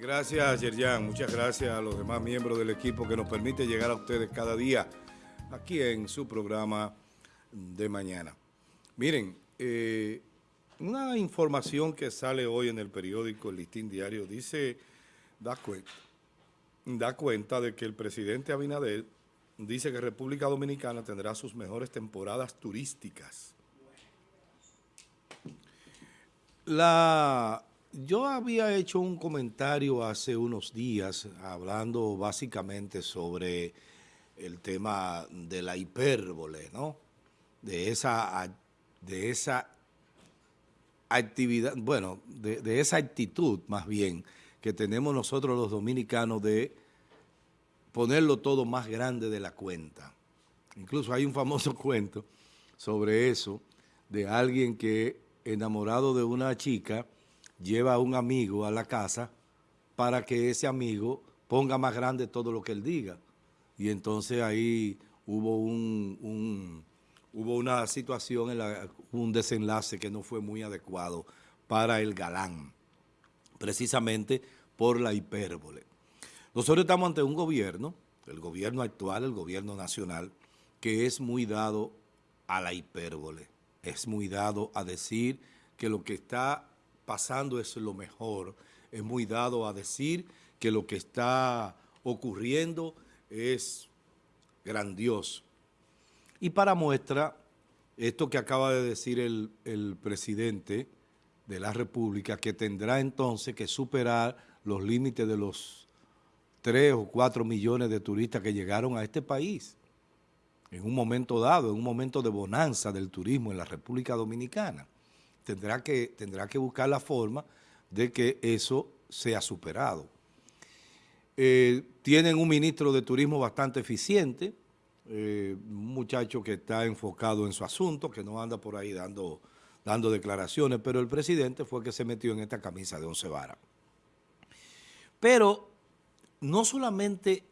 gracias Yerjan, muchas gracias a los demás miembros del equipo que nos permite llegar a ustedes cada día aquí en su programa de mañana. Miren, eh, una información que sale hoy en el periódico El Listín Diario dice, da cuenta, da cuenta de que el presidente Abinader dice que República Dominicana tendrá sus mejores temporadas turísticas. La, yo había hecho un comentario hace unos días hablando básicamente sobre el tema de la hipérbole, ¿no? De esa, de esa actividad, bueno, de, de esa actitud más bien que tenemos nosotros los dominicanos de ponerlo todo más grande de la cuenta. Incluso hay un famoso cuento sobre eso, de alguien que enamorado de una chica lleva a un amigo a la casa para que ese amigo ponga más grande todo lo que él diga. Y entonces ahí hubo un, hubo una situación, en un desenlace que no fue muy adecuado para el galán, precisamente por la hipérbole. Nosotros estamos ante un gobierno, el gobierno actual, el gobierno nacional, que es muy dado a la hipérbole, es muy dado a decir que lo que está pasando es lo mejor, es muy dado a decir que lo que está ocurriendo es grandioso. Y para muestra, esto que acaba de decir el, presidente de la República, que tendrá entonces que superar los límites de los 3 o 4 millones de turistas que llegaron a este país en un momento dado, en un momento de bonanza del turismo en la República Dominicana. Tendrá que, tendrá que buscar la forma de que eso sea superado. Eh, tienen un ministro de turismo bastante eficiente, eh, un muchacho que está enfocado en su asunto, que no anda por ahí dando, dando declaraciones, pero el presidente fue el que se metió en esta camisa de once varas. Pero no solamente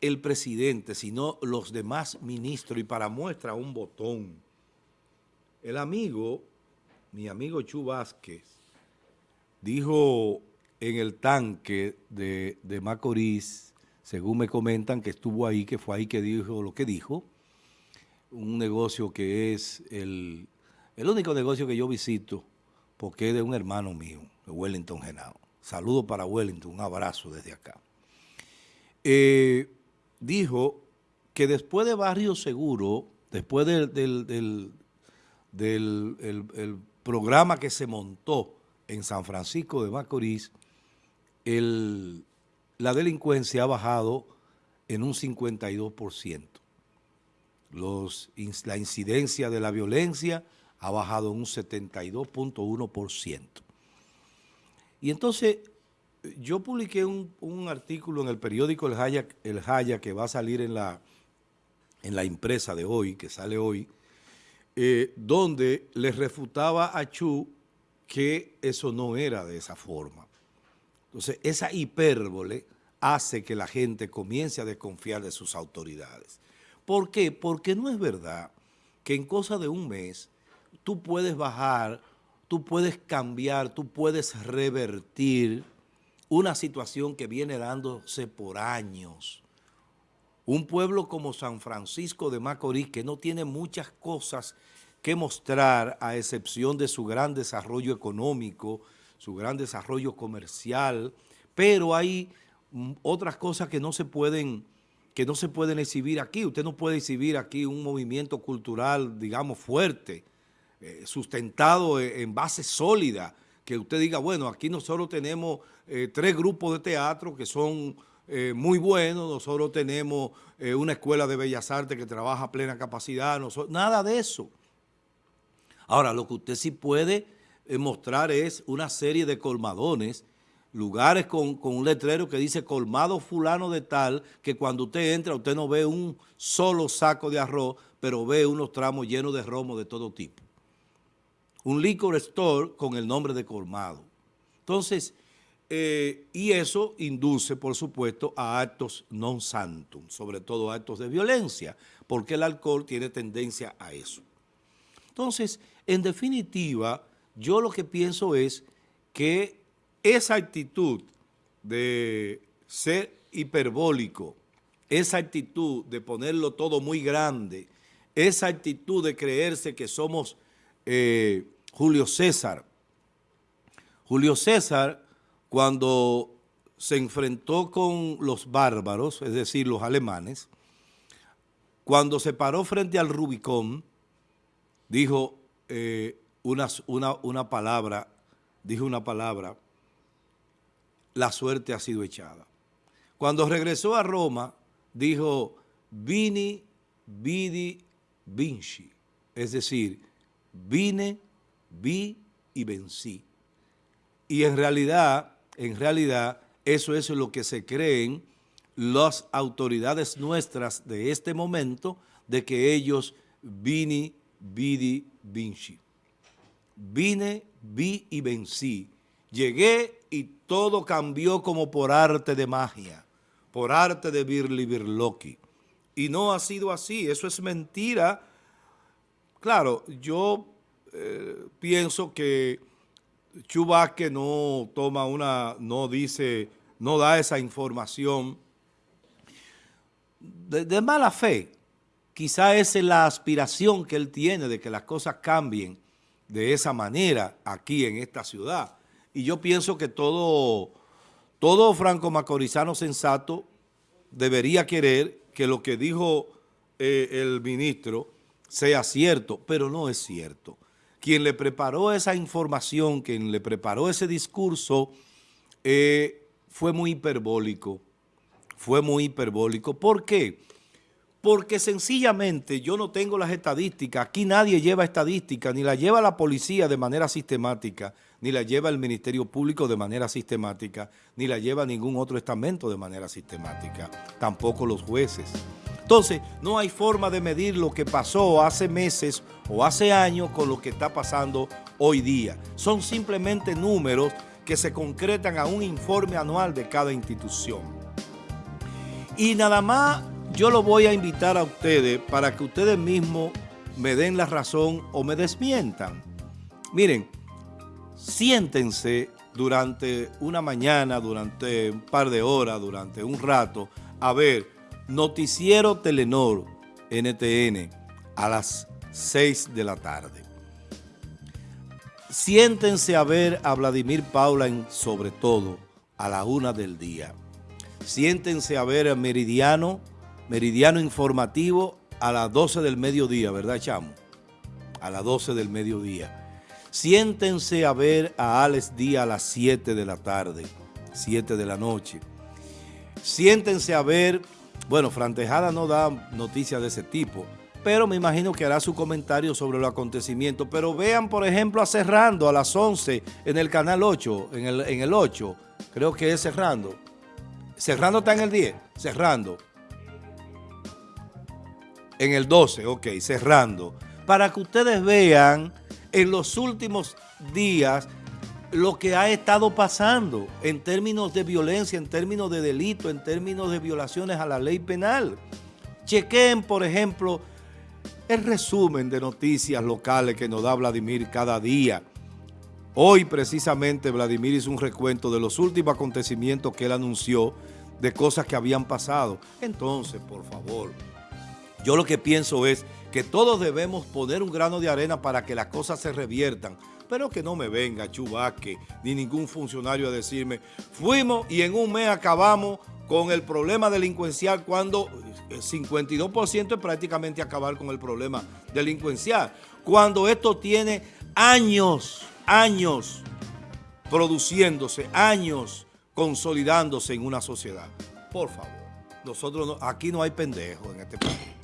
el presidente, sino los demás ministros, y para muestra un botón, el amigo, mi amigo Chu Vázquez, dijo en el tanque de, de Macorís, según me comentan que estuvo ahí, que fue ahí que dijo lo que dijo, un negocio que es el, el único negocio que yo visito, porque es de un hermano mío, de Wellington Genao. Saludo para Wellington, un abrazo desde acá. Eh, dijo que después de Barrio Seguro, después del, del, programa que se montó en San Francisco de Macorís, la delincuencia ha bajado en un 52%. Los, la incidencia de la violencia ha bajado en un 72.1%. Y entonces yo publiqué un, artículo en el periódico El Jaya, el que va a salir en la, en la impresa de hoy, que sale hoy, eh, donde le refutaba a Chu que eso no era de esa forma. Entonces, esa hipérbole hace que la gente comience a desconfiar de sus autoridades. ¿Por qué? Porque no es verdad que en cosa de un mes tú puedes bajar, tú puedes cambiar, tú puedes revertir una situación que viene dándose por años. Un pueblo como San Francisco de Macorís, que no tiene muchas cosas que mostrar a excepción de su gran desarrollo económico, su gran desarrollo comercial, pero hay mm, otras cosas que no se pueden que no se pueden exhibir aquí. Usted no puede exhibir aquí un movimiento cultural, digamos, fuerte, eh, sustentado en base sólida, que usted diga, bueno, aquí nosotros tenemos eh, tres grupos de teatro que son eh, muy buenos, nosotros tenemos eh, una escuela de bellas artes que trabaja a plena capacidad, nada de eso. Ahora, lo que usted sí puede mostrar es una serie de colmadones, lugares con, con, un letrero que dice colmado fulano de tal, que cuando usted entra usted no ve un solo saco de arroz, pero ve unos tramos llenos de romo de todo tipo un liquor store con el nombre de colmado. Entonces, eh, y eso induce, por supuesto, a actos non santum, sobre todo actos de violencia, porque el alcohol tiene tendencia a eso. Entonces, en definitiva, yo lo que pienso es que esa actitud de ser hiperbólico, esa actitud de ponerlo todo muy grande, esa actitud de creerse que somos eh, Julio César. Julio César, cuando se enfrentó con los bárbaros, es decir, los alemanes, cuando se paró frente al Rubicón, dijo eh, una, una palabra, dijo una palabra, la suerte ha sido echada. Cuando regresó a Roma, dijo, vini, vidi, vinci, es decir, vine, vi y vencí. Y en realidad, en realidad, eso es lo que se creen las autoridades nuestras de este momento, de que ellos vini, vidi, vinci. Vine, vi y vencí. Llegué y todo cambió como por arte de magia, por arte de Birli Birloki. Y no ha sido así, eso es mentira. Claro, yo eh, pienso que Chubaque no toma una, no dice, no da esa información de, de mala fe. Quizá esa es la aspiración que él tiene de que las cosas cambien de esa manera aquí en esta ciudad. Y yo pienso que todo, todo franco macorizano sensato debería querer que lo que dijo eh, el ministro sea cierto, pero no es cierto. Quien le preparó esa información, quien le preparó ese discurso, eh, fue muy hiperbólico, fue muy hiperbólico. ¿Por qué? Porque sencillamente yo no tengo las estadísticas, aquí nadie lleva estadísticas, ni la lleva la policía de manera sistemática, ni la lleva el Ministerio Público de manera sistemática, ni la lleva ningún otro estamento de manera sistemática, tampoco los jueces. Entonces, no hay forma de medir lo que pasó hace meses o hace años con lo que está pasando hoy día. Son simplemente números que se concretan a un informe anual de cada institución. Y nada más yo lo voy a invitar a ustedes para que ustedes mismos me den la razón o me desmientan. Miren, siéntense durante una mañana, durante un par de horas, durante un rato, a ver Noticiero Telenor NTN a las 6 de la tarde. Siéntense a ver a Vladimir Paula en sobre todo a la una del día. Siéntense a ver a Meridiano, Meridiano Informativo a las 12 del mediodía, ¿verdad, Chamo? A las 12 del mediodía. Siéntense a ver a Alex Díaz a las 7 de la tarde, 7 de la noche. Siéntense a ver, bueno, Frantejada no da noticias de ese tipo, pero me imagino que hará su comentario sobre los acontecimientos. Pero vean, por ejemplo, a Cerrando a las 11 en el canal 8, en el, en el 8, creo que es Cerrando. Cerrando está en el 10, Cerrando. En el 12, ok, Cerrando. Para que ustedes vean en los últimos días lo que ha estado pasando en términos de violencia, en términos de delito, en términos de violaciones a la ley penal. Chequen, por ejemplo, el resumen de noticias locales que nos da Vladimir cada día. Hoy precisamente Vladimir hizo un recuento de los últimos acontecimientos que él anunció de cosas que habían pasado. Entonces, por favor, yo lo que pienso es que todos debemos poner un grano de arena para que las cosas se reviertan, pero que no me venga Chubaque ni ningún funcionario a decirme, fuimos y en un mes acabamos con el problema delincuencial cuando el 52% es prácticamente acabar con el problema delincuencial, cuando esto tiene años, años produciéndose, años consolidándose en una sociedad. Por favor, nosotros aquí no hay pendejos en este país.